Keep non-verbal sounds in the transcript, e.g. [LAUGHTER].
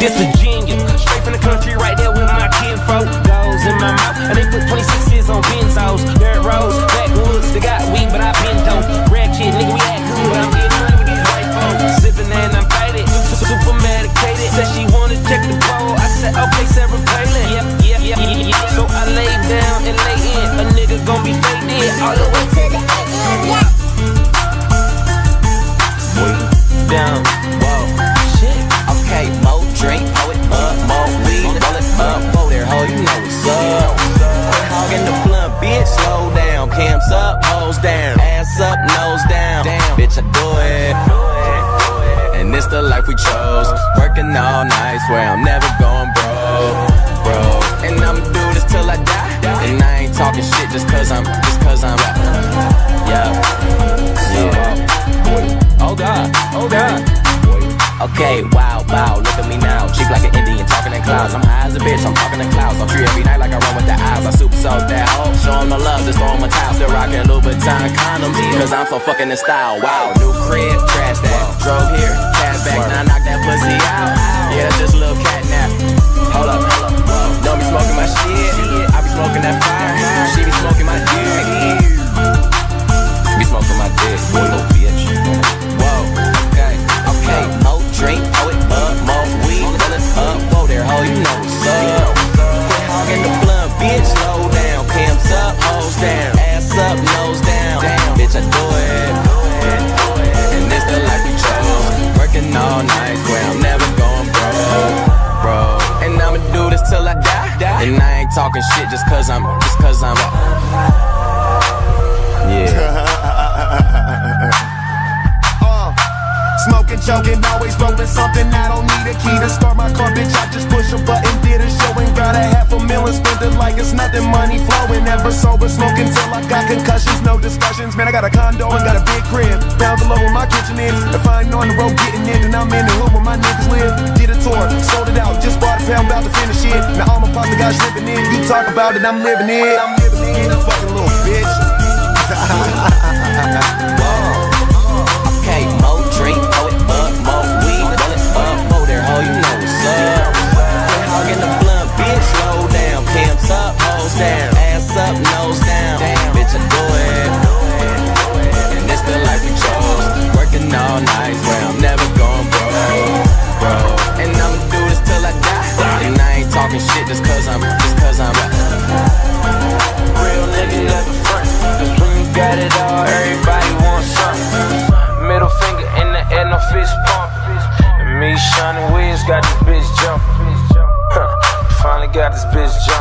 This Virginia, straight from the country, right there with my kinfolk. Goes in my mouth, and they put 26s on benzos. Dirt roads, backwoods, they got weed, but I been dope. Red kid, nigga, we act good, but I'm getting money with these white folks. Sipping and I'm faded, super medicated. Said she wanna check the bowl. I said, okay, Sarah Palin. Yep, yep, yep, yep. So I lay down and lay in. A nigga gon' be faded all the way to the AM, yeah. Down, whoa, shit. Okay, Cams up, hoes down, ass up, nose down. Damn, bitch, I do it. And it's the life we chose. Working all night, swear I'm never going broke, bro. And I'ma do this till I die. And I ain't talking shit just cause I'm, just cause I'm, Okay, wow, wow, look at me now. Cheap like an Indian, talking in clouds. I'm high as a bitch, I'm talking in clouds. I'm free every night like I run with the eyes. I super sold that hoe. Show 'em the love, just throw a towel. Still rocking Louboutin condoms, cause I'm so fucking in style. Wow, new crib, trash that. Drove here, cash back, now knock that pussy out. Yeah, just talking shit just cause I'm, just cause I'm. Yeah. [LAUGHS] Uh, Smoking, choking, always rolling something. I don't need a key to start my car, bitch. I just push a button, did a show and got a half a million. Spent it like it's nothing, money flowing. Never sober, smoking till I got concussions. No discussions, man. I got a condo and got a big crib. Down below where my kitchen is. If I ain't on the road getting in, then I'm in the hood where my niggas live. Did a tour, sold it out, just bought a pound, about to finish it. Now all got shrimping in. You talk about it, I'm living it. I'm living it, fucking little bitch. Just cause I'm, just cause I'm. Real nigga never front. Cause when you got it all, everybody wants something. Middle finger in the air, no fist pump. And me, Shawnee Wiz, got this bitch jumping. Huh, finally. Got this bitch jumping.